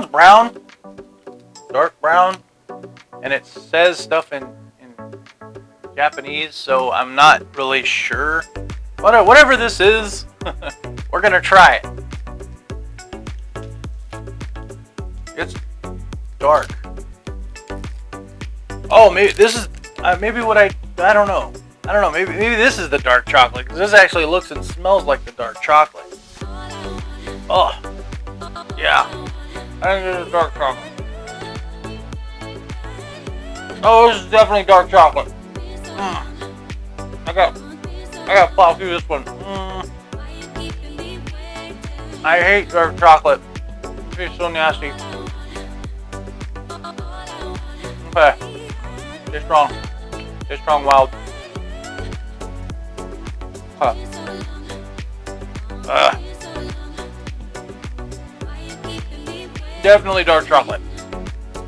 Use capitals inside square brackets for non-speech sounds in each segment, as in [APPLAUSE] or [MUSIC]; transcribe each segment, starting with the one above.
brown, dark brown, and it says stuff in, in Japanese, so I'm not really sure. What- Whatever this is, [LAUGHS] we're gonna try it. It's dark. Oh, maybe this is uh, maybe what I I don't know. I don't know. Maybe maybe this is the dark chocolate because this actually looks and smells like the dark chocolate. Oh, dark chocolate. Oh, this is definitely dark chocolate. Mm. I got I got to plow through this one. Mm. I hate dark chocolate. It's so nasty. Okay. Stay strong. Stay strong, wild. Huh. Ugh. Definitely dark chocolate.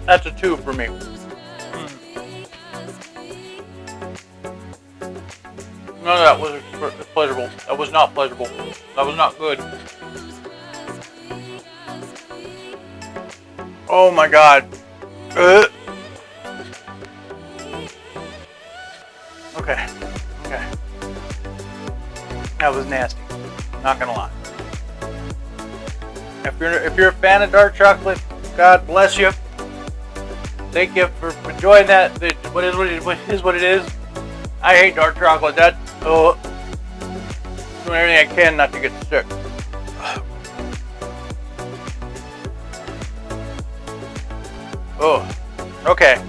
That's a two for me. Mm. None of that was pleasurable. That was not pleasurable. That was not good. Oh my god. Ugh. Okay. Okay. That was nasty. Not gonna lie. If you're if you're a fan of dark chocolate, God bless you. Thank you for enjoying that. It- What is what it, what is what it is. I hate dark chocolate. That oh, doing everything I can not to get sick. Oh, okay.